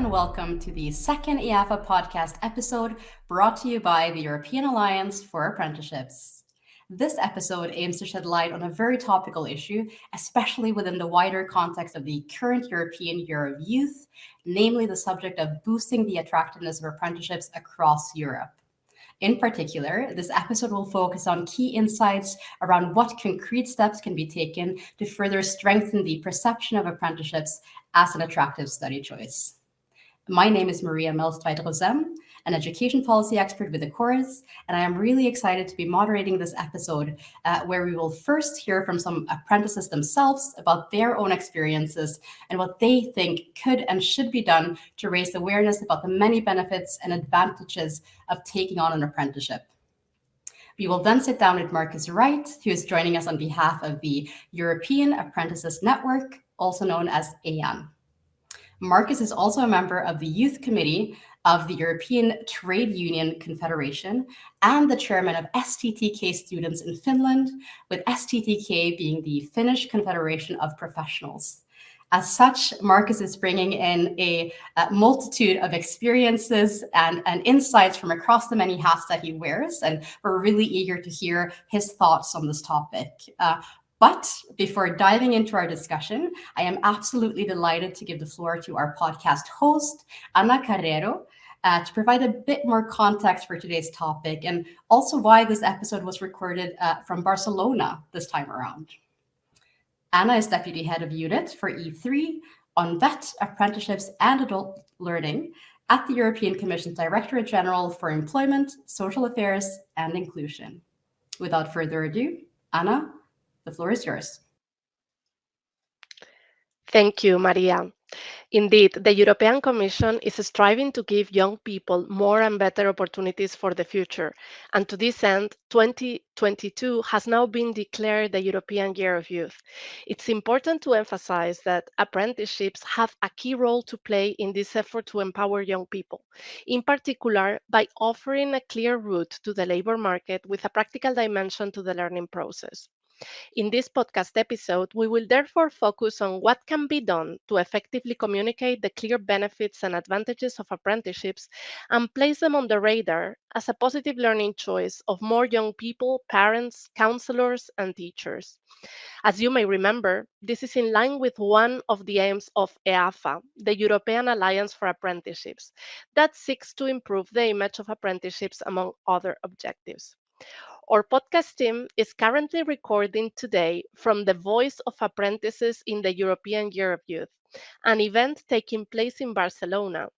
and welcome to the second EAFA podcast episode brought to you by the European Alliance for Apprenticeships. This episode aims to shed light on a very topical issue, especially within the wider context of the current European Year of Youth, namely the subject of boosting the attractiveness of apprenticeships across Europe. In particular, this episode will focus on key insights around what concrete steps can be taken to further strengthen the perception of apprenticeships as an attractive study choice. My name is Maria Melstweit-Rosem, an education policy expert with Ecorys, and I am really excited to be moderating this episode uh, where we will first hear from some apprentices themselves about their own experiences and what they think could and should be done to raise awareness about the many benefits and advantages of taking on an apprenticeship. We will then sit down with Marcus Wright, who is joining us on behalf of the European Apprentices Network, also known as EAN. Marcus is also a member of the Youth Committee of the European Trade Union Confederation and the chairman of STTK students in Finland, with STTK being the Finnish Confederation of Professionals. As such, Marcus is bringing in a, a multitude of experiences and, and, insights from across the many hats that he wears, and we're really eager to hear his thoughts on this topic. Uh, but before diving into our discussion, I am absolutely delighted to give the floor to our podcast host, Ana Carrero, uh, to provide a bit more context for today's topic and also why this episode was recorded uh, from Barcelona this time around. Anna is Deputy Head of Unit for E3 on VET, Apprenticeships and Adult Learning at the European Commission's Directorate General for Employment, Social Affairs and Inclusion. Without further ado, Anna, the floor is yours. Thank you, Maria. Indeed, the European Commission is striving to give young people more and better opportunities for the future. And to this end, 2022 has now been declared the European Year of Youth. It's important to emphasize that apprenticeships have a key role to play in this effort to empower young people, in particular by offering a clear route to the labor market with a practical dimension to the learning process. In this podcast episode, we will therefore focus on what can be done to effectively communicate the clear benefits and advantages of apprenticeships and place them on the radar as a positive learning choice of more young people, parents, counselors, and teachers. As you may remember, this is in line with one of the aims of EAFA, the European Alliance for Apprenticeships, that seeks to improve the image of apprenticeships among other objectives. Our podcast team is currently recording today from the Voice of Apprentices in the European Year of Youth, an event taking place in Barcelona.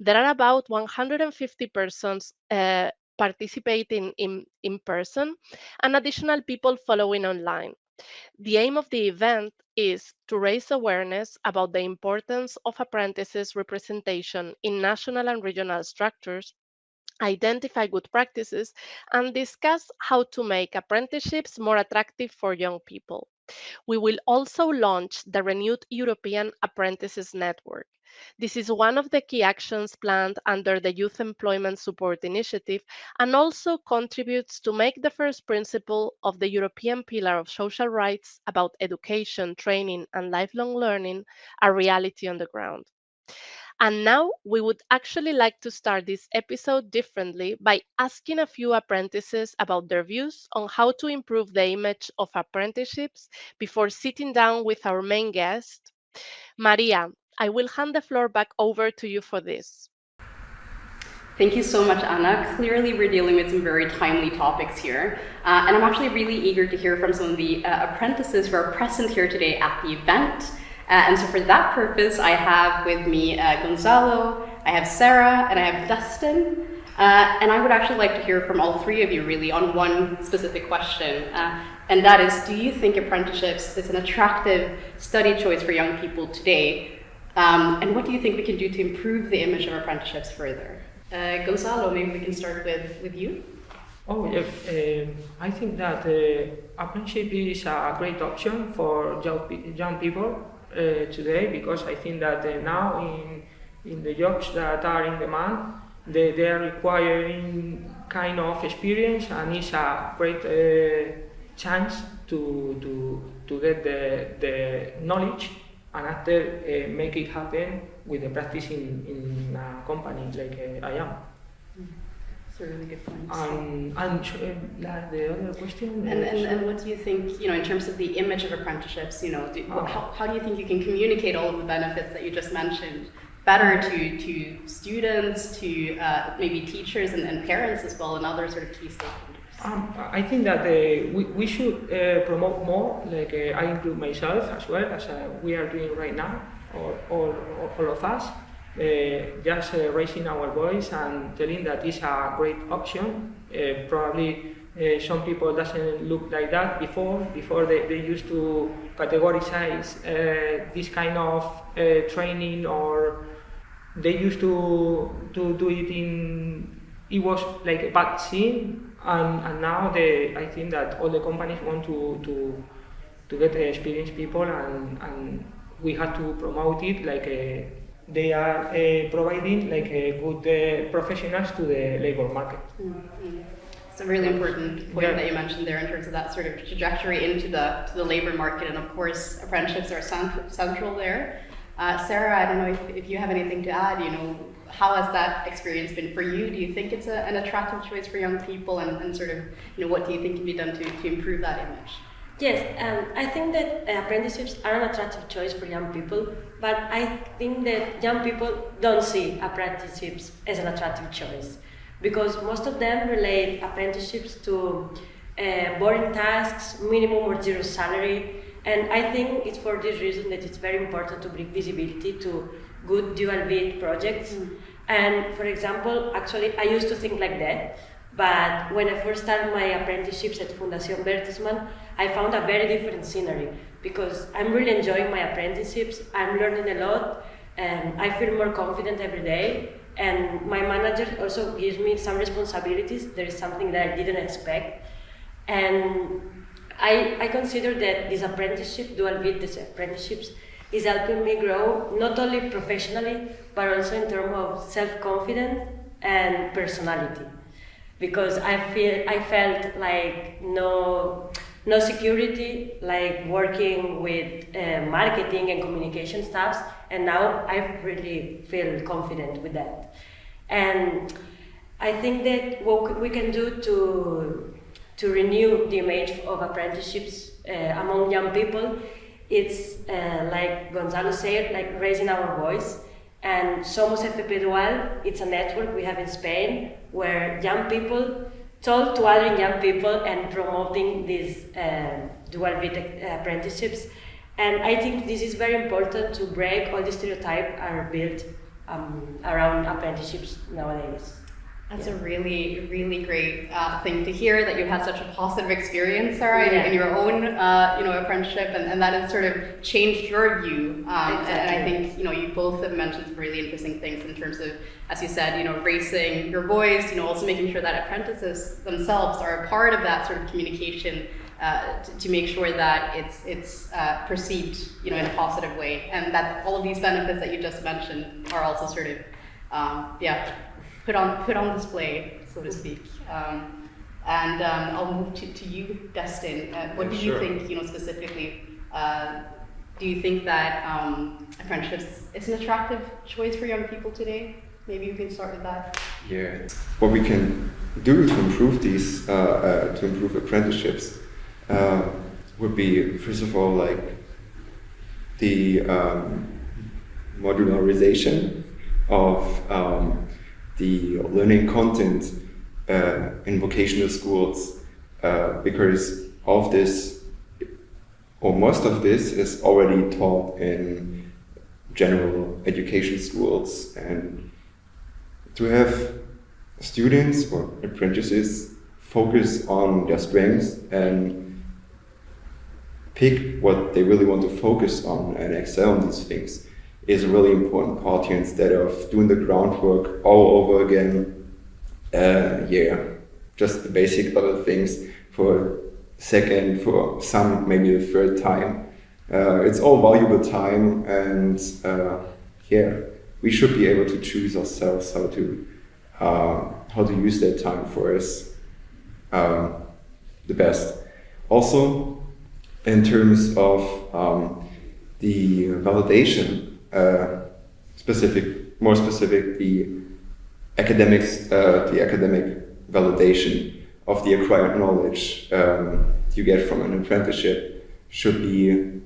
There are about 150 persons uh, participating in, in person and additional people following online. The aim of the event is to raise awareness about the importance of apprentices representation in national and regional structures identify good practices, and discuss how to make apprenticeships more attractive for young people. We will also launch the renewed European Apprentices Network. This is one of the key actions planned under the Youth Employment Support Initiative and also contributes to make the first principle of the European Pillar of Social Rights about education, training, and lifelong learning a reality on the ground. And now we would actually like to start this episode differently by asking a few apprentices about their views on how to improve the image of apprenticeships before sitting down with our main guest. Maria, I will hand the floor back over to you for this. Thank you so much, Anna. Clearly, we're dealing with some very timely topics here. Uh, and I'm actually really eager to hear from some of the uh, apprentices who are present here today at the event. Uh, and so for that purpose, I have with me uh, Gonzalo, I have Sarah, and I have Dustin. Uh, and I would actually like to hear from all three of you really on one specific question. Uh, and that is, do you think apprenticeships is an attractive study choice for young people today? Um, and what do you think we can do to improve the image of apprenticeships further? Uh, Gonzalo, maybe we can start with, with you. Oh, yeah. Um, I think that uh, apprenticeship is a great option for young, young people today because I think that uh, now in in the jobs that are in demand, they, they are requiring kind of experience and it's a great uh, chance to, to, to get the, the knowledge and after uh, make it happen with the practice in, in a company like uh, I am. It's a really good point. And, and uh, the other question. And, and, and what do you think, you know, in terms of the image of apprenticeships, you know, do, Oh. how, how do you think you can communicate all of the benefits that you just mentioned better to, to students, to uh, maybe teachers and, and parents as well, and other sort of key stakeholders? Um, I think that uh, we, we should uh, promote more, like uh, I include myself as well, as uh, we are doing right now, all, all, all of us, just uh, raising our voice and telling that it's a great option. Uh, probably uh, some people doesn't look like that before. Before they, they used to categorize uh, this kind of uh, training or they used to to do it in it was like a bad scene and, and now they I think that all the companies want to to to get uh, experienced people and, and we have to promote it like uh, they are uh, providing like uh, good uh, professionals to the labor market. Mhm. It's a really important point Yeah. that you mentioned there in terms of that sort of trajectory into the to the labor market, and of course, apprenticeships are cent- central there. Uh, Sarah, I don't know if, if you have anything to add. You know, how has that experience been for you? Do you think it's a, an attractive choice for young people, and, and sort of, you know, what do you think can be done to, to improve that image? Yes, um, I think that uh, apprenticeships are an attractive choice for young people, but I think that young people don't see apprenticeships as an attractive choice. Because most of them relate apprenticeships to uh, boring tasks, minimum or zero salary, and I think it's for this reason that it's very important to bring visibility to good dual VET projects. And for example, actually, I used to think like that, but when I first started my apprenticeships at Fundación Bertelsmann, I found a very different scenery because I'm really enjoying my apprenticeships. I'm learning a lot, and I feel more confident every day. And my manager also gives me some responsibilities. There is something that I didn't expect, and I, I consider that this apprenticeship, dual VET, these apprenticeships, is helping me grow not only professionally but also in terms of self-confidence and personality because I feel I felt like no no security like working with uh, marketing and communication staffs and now I really feel confident with that. And I think that what we can do to to renew the image of apprenticeships uh, among young people it's uh, like Gonzalo said like raising our voice. And Somos FP Dual, it's a network we have in Spain where young people talk to other young people and promoting these uh, dual VET apprenticeships. And I think this is very important to break all the stereotypes are built um, around apprenticeships nowadays. That's a really, really great uh, thing to hear that you had such a positive experience, Sarah, in, Yeah. in your own, uh, you know, apprenticeship, and, and that has sort of changed your view. Um, and, and I think, you know, you both have mentioned some really interesting things in terms of, as you said, you know, raising your voice, you know, also making sure that apprentices themselves are a part of that sort of communication uh, to, to make sure that it's it's uh, perceived, you know, in a positive way, and that all of these benefits that you just mentioned are also sort of, um, yeah, put on put on display, so to speak. Um, and um, I'll move to, to you, Dustin. Uh, what Yeah, do you sure. think, you know, specifically? Uh, do you think that um, apprenticeships is an attractive choice for young people today? Maybe you can start with that. Yeah. What we can do to improve these, uh, uh, to improve apprenticeships, uh, would be first of all like the um, modularization of um, the learning content uh, in vocational schools, uh, because all of this, or most of this, is already taught in general education schools. And to have students or apprentices focus on their strengths and pick what they really want to focus on and excel on these things is a really important part here instead of doing the groundwork all over again. Uh, yeah, just the basic little things for second, for some maybe the third time. Uh, it's all valuable time and uh, yeah, we should be able to choose ourselves how to uh, how to use that time for us um, the best. Also, in terms of um, the validation, uh, specific, more specific, the academics, uh, the academic validation of the acquired knowledge um, you get from an apprenticeship should be,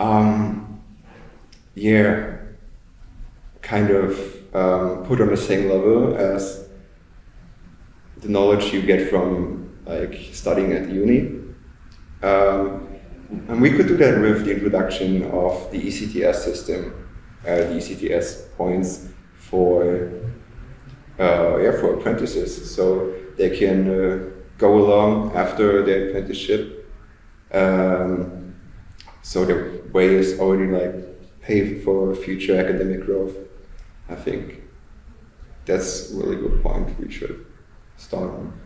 um, yeah, kind of um, put on the same level as the knowledge you get from like studying at uni. Um, and we could do that with the introduction of the ECTS system, uh, the ECTS points for uh, yeah for apprentices, so they can uh, go along after their apprenticeship. Um, so the way is already like paved for future academic growth. I think that's a really good point we should start on.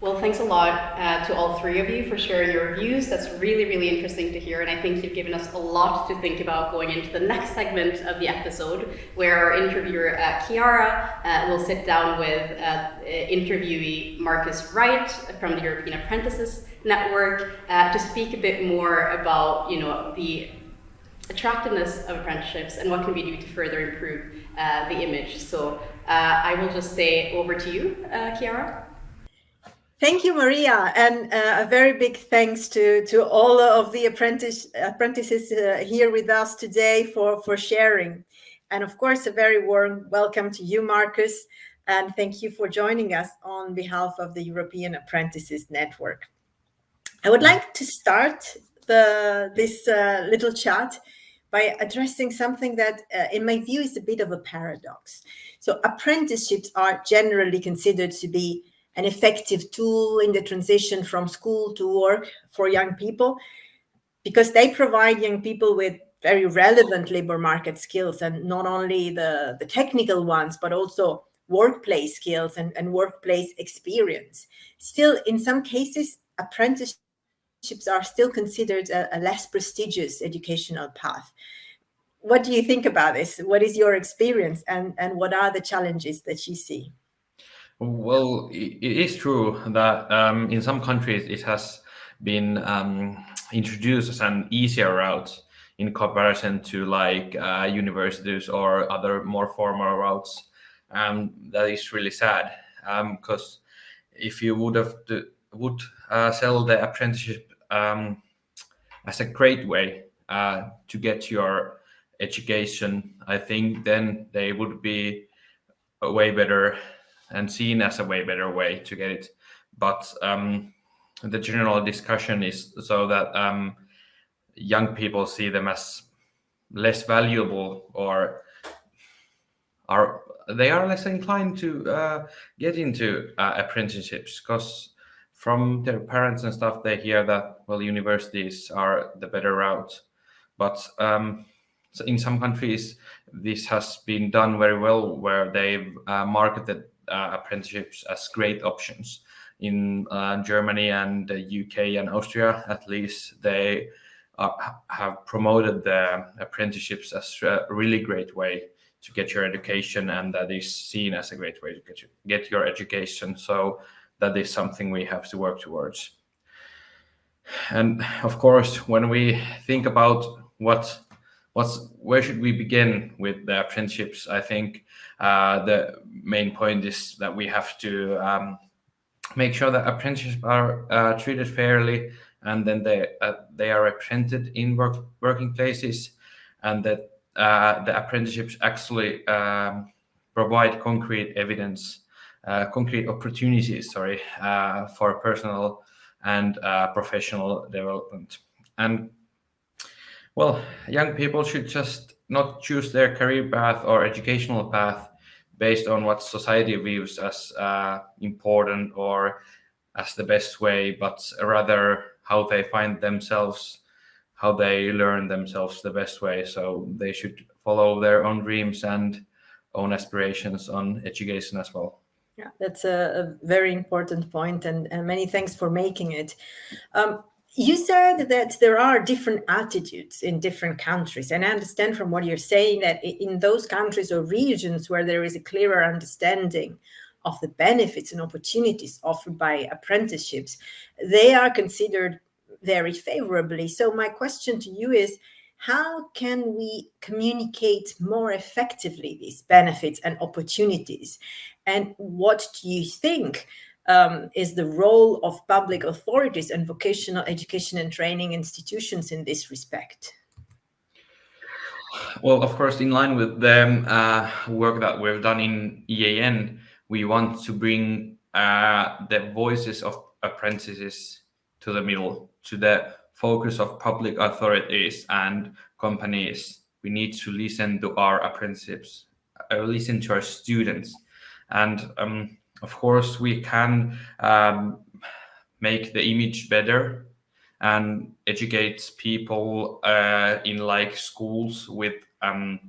Well, thanks a lot uh, to all three of you for sharing your views. That's really, really interesting to hear. And I think you've given us a lot to think about going into the next segment of the episode, where our interviewer, uh, Chiara, uh, will sit down with uh, interviewee Marcus Wright from the European Apprentices Network uh, to speak a bit more about, you know, the attractiveness of apprenticeships and what can we do to further improve uh, the image. So I will just say over to you, Chiara. Thank you, Maria, and uh, a very big thanks to, to all of the apprentice, apprentices uh, here with us today for, for sharing. And of course, a very warm welcome to you, Marcus, and thank you for joining us on behalf of the European Apprentices Network. I would like to start the, this uh, little chat by addressing something that, uh, in my view, is a bit of a paradox. So apprenticeships are generally considered to be an effective tool in the transition from school to work for young people because they provide young people with very relevant labor market skills and not only the, the technical ones, but also workplace skills and, and workplace experience. Still, in some cases, apprenticeships are still considered a, a less prestigious educational path. What do you think about this? What is your experience and, and what are the challenges that you see? Well, it is true that um, in some countries it has been um, introduced as an easier route in comparison to like uh, universities or other more formal routes. Um, that is really sad because um, if you would have to, would uh, sell the apprenticeship um, as a great way uh, to get your education, I think then they would be a way better and seen as a way better way to get it. But um, the general discussion is so that um, young people see them as less valuable or are they are less inclined to uh, get into uh, apprenticeships because from their parents and stuff they hear that well universities are the better route but um, so in some countries this has been done very well where they've uh, marketed apprenticeships as great options. In uh, Germany and the UK and Austria, at least, they have promoted the apprenticeships as a really great way to get your education and that is seen as a great way to get, get your education. So that is something we have to work towards. And of course, when we think about what what's where should we begin with the apprenticeships? I think uh, the main point is that we have to um, make sure that apprenticeships are uh, treated fairly, and then they uh, they are represented in work working places, and that uh, the apprenticeships actually um, provide concrete evidence, uh, concrete opportunities, sorry, uh, for personal and professional development. And well, young people should just not choose their career path or educational path based on what society views as uh, important or as the best way, but rather how they find themselves, how they learn themselves the best way. So they should follow their own dreams and own aspirations on education as well. Yeah, that's a, a very important point, and, and, many thanks for making it. Um, you said that there are different attitudes in different countries and i understand from what you're saying that in those countries or regions where there is a clearer understanding of the benefits and opportunities offered by apprenticeships they are considered very favorably so my question to you is how can we communicate more effectively these benefits and opportunities? And what do you think um, is the role of public authorities and vocational education and training institutions in this respect? Well, of course, in line with the uh, work that we've done in EAN, we want to bring uh, the voices of apprentices to the middle, to the focus of public authorities and companies. We need to listen to our apprentices, uh, listen to our students. And um, of course, we can um, make the image better and educate people uh, in like schools with um,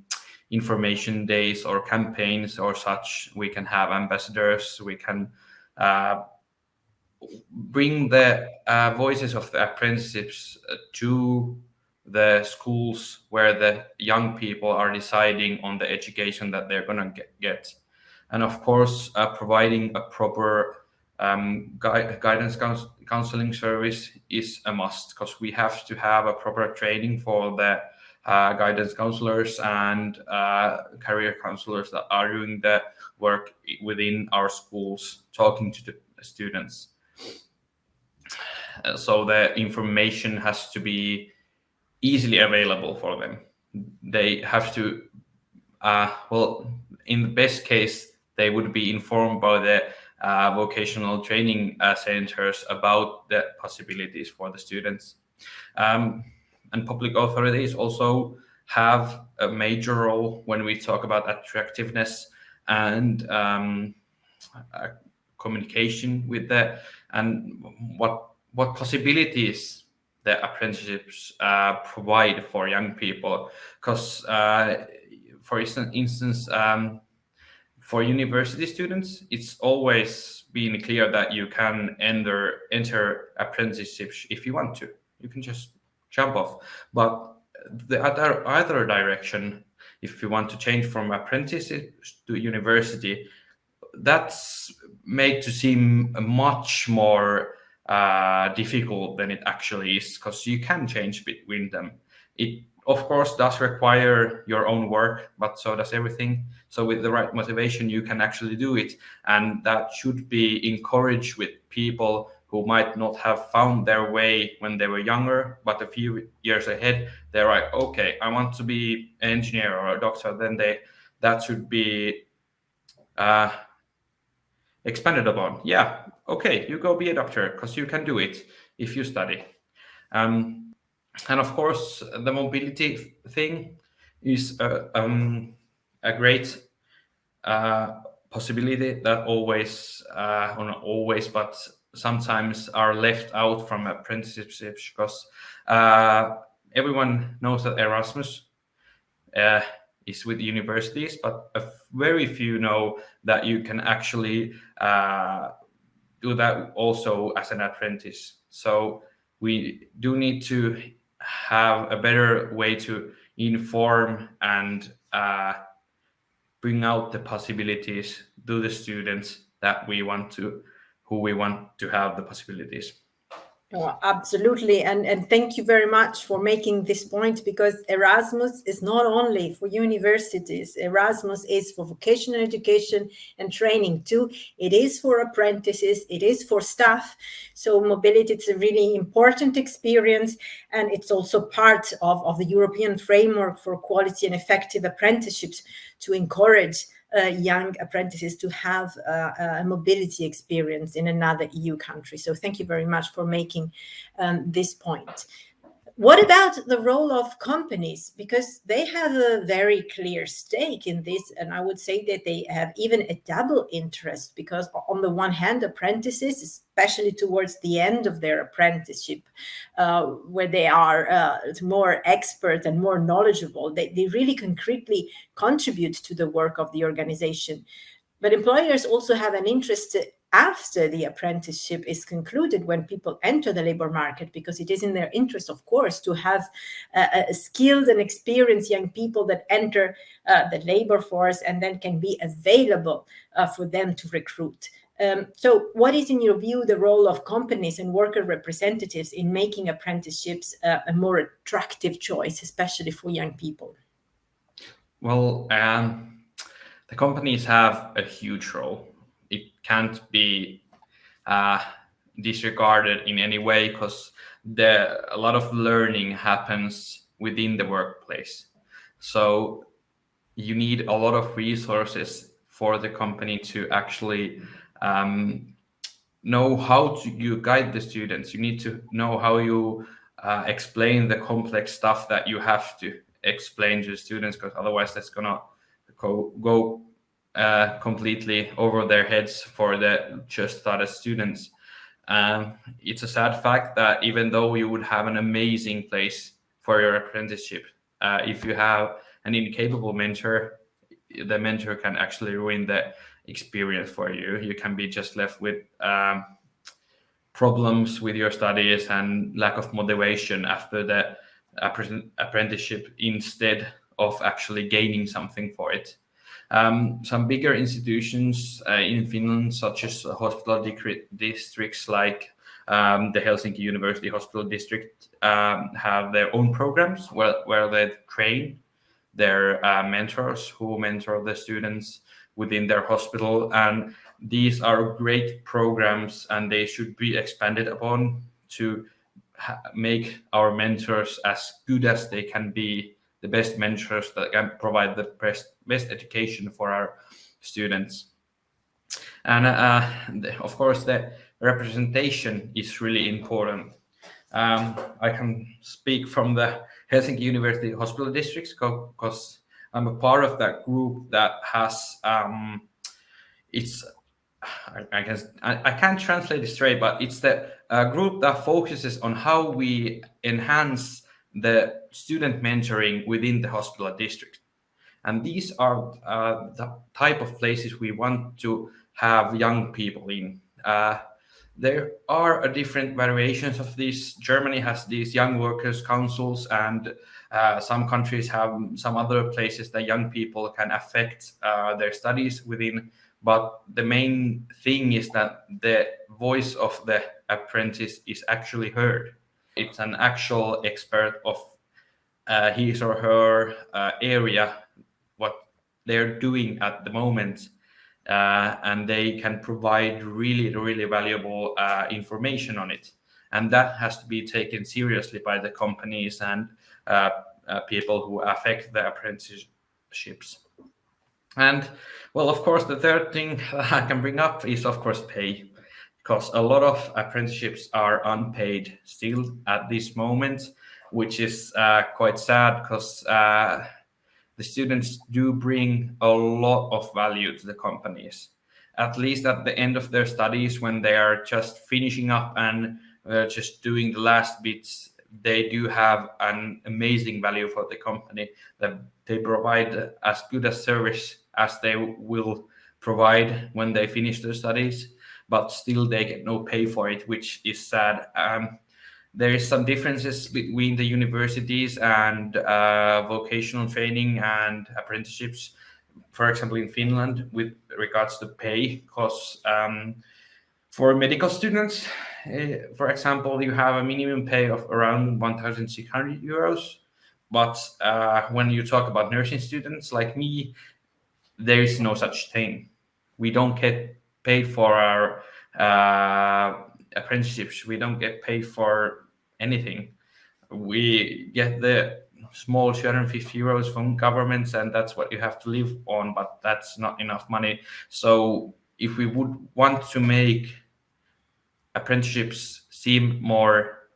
information days or campaigns or such. We can have ambassadors. We can uh, bring the uh, voices of the apprenticeships uh, to the schools where the young people are deciding on the education that they're going to get. And of course, uh, providing a proper um, gui guidance counseling service is a must because we have to have a proper training for the uh, guidance counselors and uh, career counselors that are doing the work within our schools, talking to the students. Uh, so the information has to be easily available for them. They have to, uh, well, in the best case, they would be informed by the uh, vocational training uh, centers about the possibilities for the students. Um, and public authorities also have a major role when we talk about attractiveness and um, uh, communication with the and what what possibilities the apprenticeships uh, provide for young people because uh, for instance um, for university students, it's always been clear that you can enter enter apprenticeships if you want to. You can just jump off. But the other other direction, if you want to change from apprenticeship to university, that's made to seem much more uh, difficult than it actually is because you can change between them. It of course does require your own work, but so does everything. So with the right motivation, you can actually do it. And that should be encouraged with people who might not have found their way when they were younger, but a few years ahead, they're like, okay, I want to be an engineer or a doctor. Then they that should be uh, expanded upon. Yeah, okay, you go be a doctor because you can do it if you study. Um, and of course, the mobility thing is a, um, a great uh, possibility that always, uh, not always, but sometimes are left out from apprenticeships because uh, everyone knows that Erasmus uh, is with universities, but very few know that you can actually uh, do that also as an apprentice. So we do need to have a better way to inform and uh, bring out the possibilities to the students that we want to, who we want to have the possibilities. Oh, absolutely. And, and thank you very much for making this point because Erasmus is not only for universities. Erasmus is for vocational education and training too. It is for apprentices. It is for staff. So mobility is a really important experience. And it's also part of, of the European framework for quality and effective apprenticeships to encourage young apprentices to have uh, a mobility experience in another EU country. So thank you very much for making um, this point. What about the role of companies? Because they have a very clear stake in this. And I would say that they have even a double interest because on the one hand, apprentices, especially towards the end of their apprenticeship, uh, where they are uh, more expert and more knowledgeable, they, they really concretely contribute to the work of the organization. But employers also have an interest after the apprenticeship is concluded when people enter the labor market because it is in their interest of course to have uh, skilled and experienced young people that enter uh, the labor force and then can be available uh, for them to recruit Um, so what is, in your view, the role of companies and worker representatives in making apprenticeships uh, a more attractive choice, especially for young people? Well, um, the companies have a huge role. It can't be uh, disregarded in any way because a lot of learning happens within the workplace. So you need a lot of resources for the company to actually um, know how to you guide the students. You need to know how you uh, explain the complex stuff that you have to explain to the students because otherwise that's gonna go, go uh, completely over their heads for the just started students. Um, it's a sad fact that even though you would have an amazing place for your apprenticeship, uh, if you have an incapable mentor, the mentor can actually ruin the experience for you. You can be just left with um, problems with your studies and lack of motivation after the apprenticeship instead of actually gaining something for it. Um, some bigger institutions uh, in Finland, such as hospital districts like um, the Helsinki University Hospital District, um, have their own programs where, where they train their uh, mentors who mentor the students within their hospital. And these are great programs and they should be expanded upon to make our mentors as good as they can be the best mentors that can provide the best, best education for our students. And uh, of course, the representation is really important. Um, I can speak from the Helsinki University Hospital Districts because I'm a part of that group that has um, it's I, I guess I, I, can't translate it straight, but it's the uh, group that focuses on how we enhance the student mentoring within the hospital district. And these are uh, the type of places we want to have young people in. Uh, there are different variations of this. Germany has these young workers councils and uh, some countries have some other places that young people can affect uh, their studies within. But the main thing is that the voice of the apprentice is actually heard. It's an actual expert of uh, his or her uh, area, what they're doing at the moment, uh, and they can provide really, really valuable uh, information on it. And that has to be taken seriously by the companies and uh, uh, people who affect the apprenticeships. And well, of course, the third thing I can bring up is, of course, pay because a lot of apprenticeships are unpaid still at this moment which is uh, quite sad because uh, the students do bring a lot of value to the companies. At least at the end of their studies, when they are just finishing up and uh, just doing the last bits, they do have an amazing value for the company that they provide as good a service as they will provide when they finish their studies, but still they get no pay for it, which is sad. Um, there is some differences between the universities and uh, vocational training and apprenticeships. For example, in Finland, with regards to pay, because um, for medical students, uh, for example, you have a minimum pay of around 1,600 euros. But uh, when you talk about nursing students like me, there is no such thing. We don't get paid for our uh, apprenticeships. We don't get paid for anything. We get the small 250 euros from governments, and that's what you have to live on, but that's not enough money. So if we would want to make apprenticeships seem more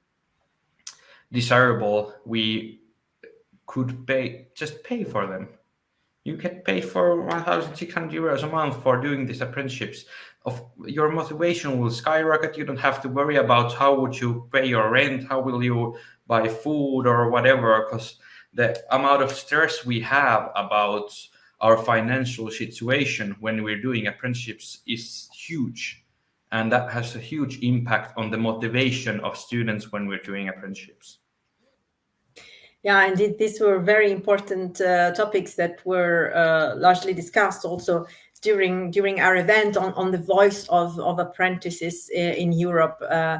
desirable, we could pay just pay for them you get paid for 1,600 euros a month for doing these apprenticeships. Of your motivation will skyrocket. You don't have to worry about how would you pay your rent, how will you buy food or whatever, because the amount of stress we have about our financial situation when we're doing apprenticeships is huge. And that has a huge impact on the motivation of students when we're doing apprenticeships. Yeah, indeed, these were very important uh, topics that were uh, largely discussed also during during our event on, on the voice of, of apprentices in Europe. Uh,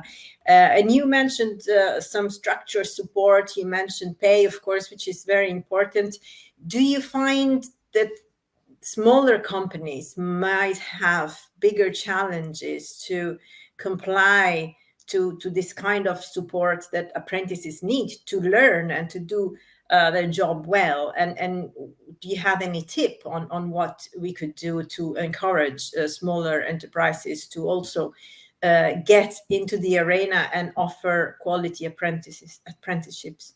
uh, and you mentioned uh, some structure support. You mentioned pay, of course, which is very important. Do you find that smaller companies might have bigger challenges to comply to, to this kind of support that apprentices need to learn and to do uh, their job well? And, and do you have any tip on, on what we could do to encourage uh, smaller enterprises to also uh, get into the arena and offer quality apprentices apprenticeships?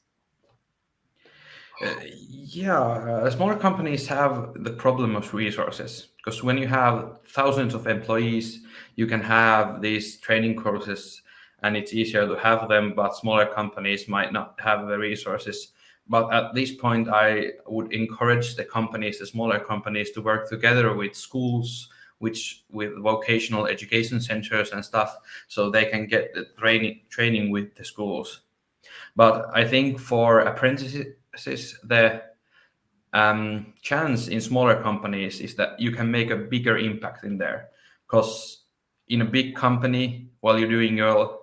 Uh, yeah, uh, smaller companies have the problem of resources because when you have thousands of employees, you can have these training courses and it's easier to have them, but smaller companies might not have the resources. But at this point, I would encourage the companies, the smaller companies, to work together with schools, which with vocational education centers and stuff, so they can get the training training with the schools. But I think for apprentices, the um, chance in smaller companies is that you can make a bigger impact in there, because in a big company, while you're doing your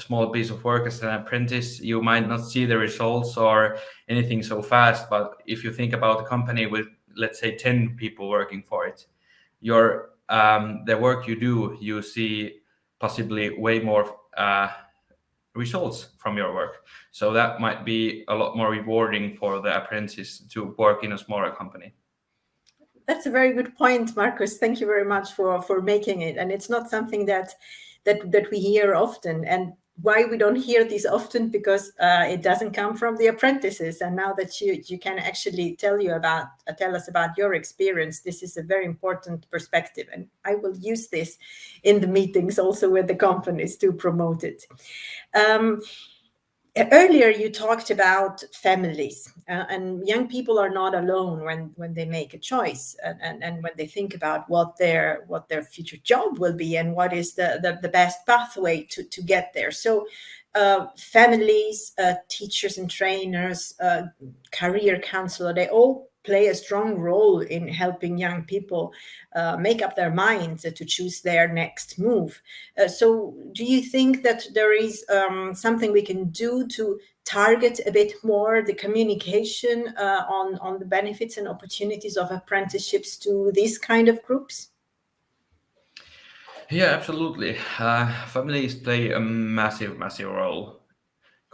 small piece of work as an apprentice, you might not see the results or anything so fast. But if you think about a company with, let's say, 10 people working for it, your um, the work you do, you see possibly way more uh, results from your work. So that might be a lot more rewarding for the apprentice to work in a smaller company. That's a very good point, Marcus. Thank you very much for for making it. And it's not something that that that we hear often. And why we don't hear this often because uh, it doesn't come from the apprentices. And now that you you can actually tell you about uh, tell us about your experience this is a very important perspective. And i will use this in the meetings also with the companies to promote it. Um, earlier you talked about families uh, and young people are not alone when when they make a choice and, and, and when they think about what their what their future job will be and what is the the, the best pathway to to get there. So uh, families uh, teachers and trainers uh, career counselor they all play a strong role in helping young people uh, make up their minds to choose their next move. Uh, so do you think that there is um, something we can do to target a bit more the communication uh, on, on the benefits and opportunities of apprenticeships to these kind of groups? Yeah, absolutely. Uh, families play a massive, massive role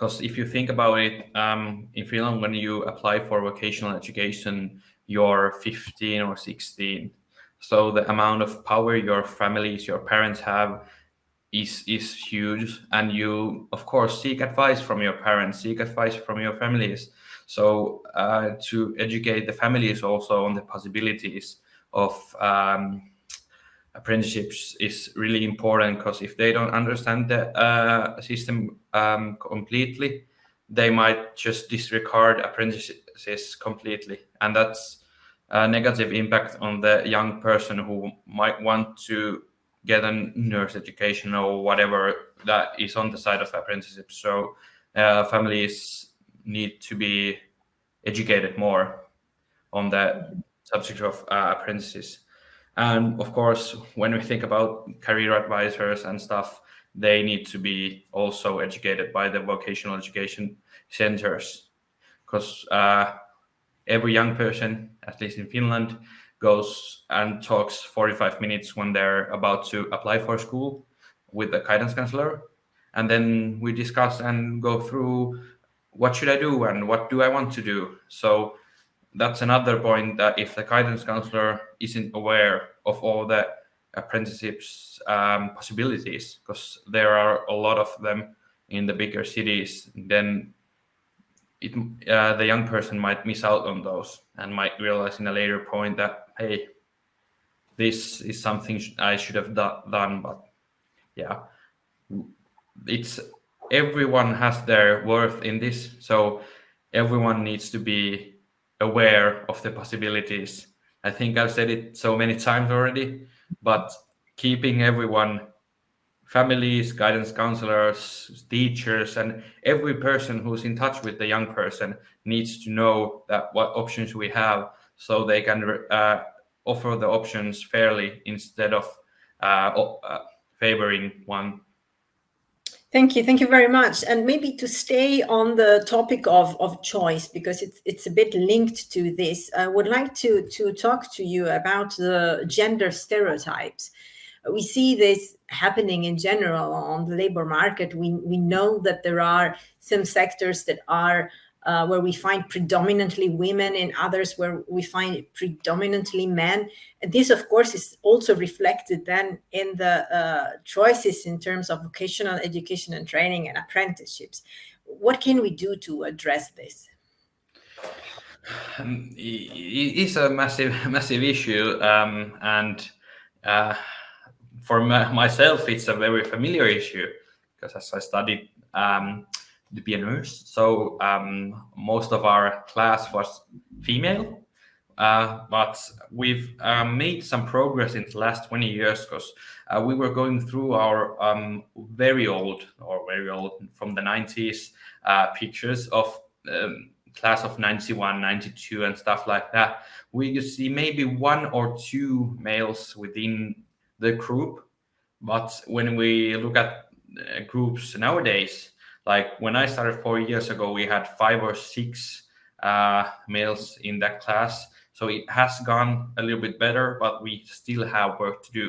because if you think about it, um, in Finland, when you apply for vocational education, you're 15 or 16. So the amount of power your families, your parents have is is huge. And you, of course, seek advice from your parents, seek advice from your families. So uh, to educate the families also on the possibilities of um, apprenticeships is really important because if they don't understand the uh, system um, completely, they might just disregard apprentices completely, and that's a negative impact on the young person who might want to get a nurse education or whatever that is on the side of apprenticeship. So uh, families need to be educated more on the subject of uh, apprentices. And of course, when we think about career advisors and stuff, they need to be also educated by the vocational education centers because uh, every young person, at least in Finland, goes and talks 45 minutes when they're about to apply for school with the guidance counselor. And then we discuss and go through what should I do and what do I want to do. So that's another point that if the guidance counselor isn't aware of all the apprenticeships um, possibilities, because there are a lot of them in the bigger cities, then it, uh, the young person might miss out on those and might realize in a later point that hey, this is something I should have done. But yeah, it's everyone has their worth in this, so everyone needs to be aware of the possibilities. I think I've said it so many times already, but keeping everyone, families, guidance counselors, teachers, and every person who's in touch with the young person needs to know that what options we have so they can uh, offer the options fairly instead of uh, uh, favoring one. Thank you. Thank you very much. And maybe to stay on the topic of, of choice, because it's, it's a bit linked to this, I would like to, to talk to you about the gender stereotypes. We see this happening in general on the labor market. We, we know that there are some sectors that are uh, where we find predominantly women and others where we find predominantly men. And this, of course, is also reflected then in the uh, choices in terms of vocational education and training and apprenticeships. What can we do to address this? Um, it is a massive, massive issue, um, and uh, for myself, it's a very familiar issue because as I studied um, to be a nurse. So um, most of our class was female, uh, but we've uh, made some progress in the last 20 years because uh, we were going through our um, very old or very old from the 90s uh, pictures of um, class of 91, 92 and stuff like that. We could see maybe one or two males within the group. But when we look at uh, groups nowadays, like when I started four years ago, we had five or six uh, males in that class. So it has gone a little bit better, but we still have work to do.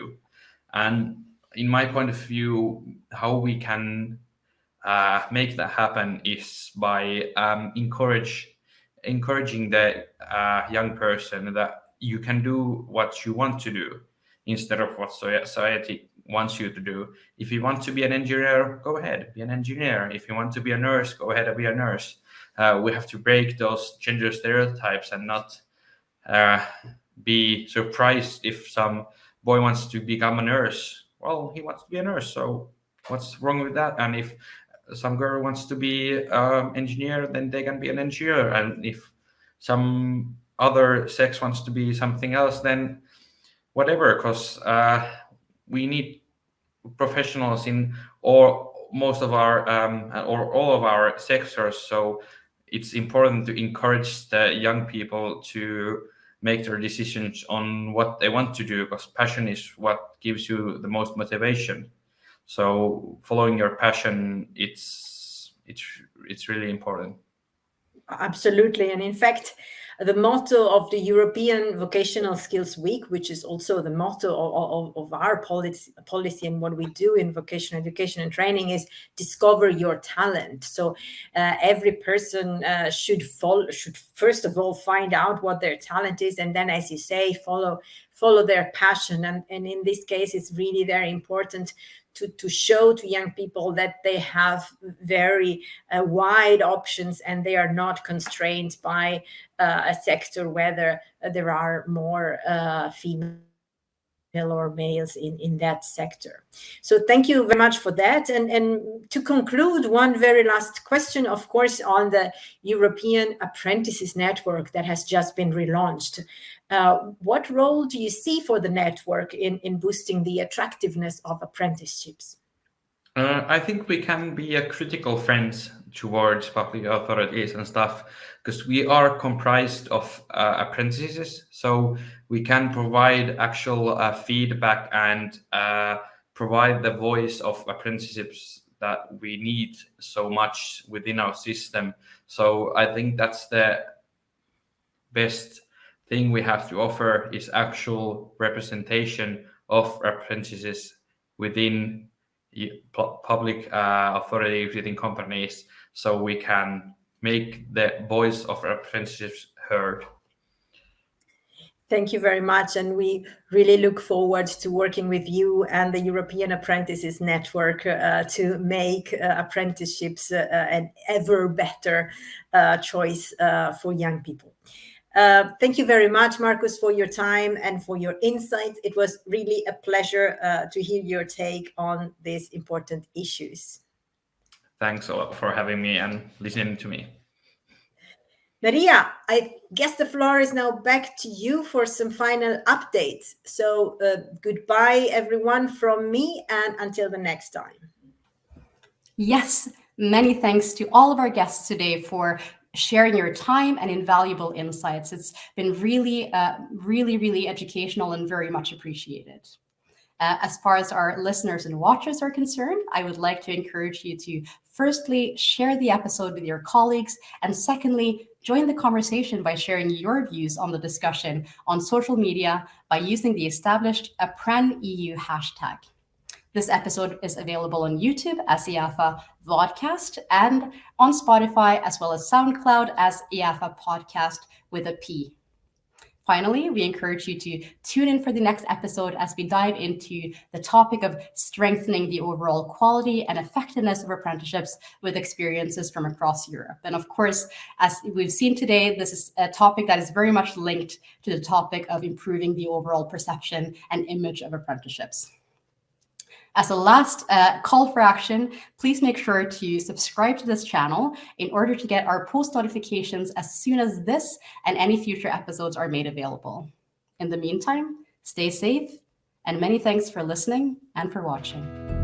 And in my point of view, how we can uh, make that happen is by um, encourage encouraging the uh, young person that you can do what you want to do instead of what society wants you to do. If you want to be an engineer, go ahead, be an engineer. If you want to be a nurse, go ahead and be a nurse. Uh, we have to break those gender stereotypes and not uh, be surprised if some boy wants to become a nurse. Well, he wants to be a nurse, so what's wrong with that? And if some girl wants to be an um, engineer, then they can be an engineer. And if some other sex wants to be something else, then whatever, because uh, we need professionals in or most of our um, or all of our sectors. So it's important to encourage the young people to make their decisions on what they want to do because passion is what gives you the most motivation. So following your passion, it's it's it's really important. Absolutely, and in fact, the motto of the European Vocational Skills Week, which is also the motto of, of, of, our policy, policy and what we do in vocational education and training is discover your talent. So uh, every person uh, should follow, should first of all find out what their talent is, and then, as you say, follow follow their passion. And, and in this case, it's really very important to, to show to young people that they have very uh, wide options and they are not constrained by uh, a sector whether there are more uh, female or males in, in that sector. So thank you very much for that. And, and to conclude, one very last question, of course, on the European Apprentices Network that has just been relaunched. Uh, what role do you see for the network in, in boosting the attractiveness of apprenticeships? Uh, I think we can be a critical friend towards public authorities and stuff because we are comprised of uh, apprentices. So we can provide actual uh, feedback and uh, provide the voice of apprenticeships that we need so much within our system. So I think that's the best thing we have to offer is actual representation of apprentices within public uh, authorities, within companies, so we can make the voice of apprentices heard. Thank you very much. And we really look forward to working with you and the European Apprentices Network uh, to make uh, apprenticeships uh, an ever better uh, choice uh, for young people. Uh, thank you very much, Marcus, for your time and for your insights. It was really a pleasure uh, to hear your take on these important issues. Thanks a lot for having me and listening to me. Maria, I guess the floor is now back to you for some final updates. So uh, goodbye, everyone, from me, and until the next time. Yes, many thanks to all of our guests today for sharing your time and invaluable insights. It's been really, uh, really, really educational and very much appreciated. Uh, as far as our listeners and watchers are concerned, I would like to encourage you to firstly share the episode with your colleagues, and secondly, join the conversation by sharing your views on the discussion on social media by using the established ApprenEU hashtag. This episode is available on YouTube as EAfA Vodcast and on Spotify as well as SoundCloud as EAfA Podcast with a P. Finally, we encourage you to tune in for the next episode as we dive into the topic of strengthening the overall quality and effectiveness of apprenticeships with experiences from across Europe. And of course, as we've seen today, this is a topic that is very much linked to the topic of improving the overall perception and image of apprenticeships. As a last uh, call for action, please make sure to subscribe to this channel in order to get our post notifications as soon as this and any future episodes are made available. In the meantime, stay safe and many thanks for listening and for watching.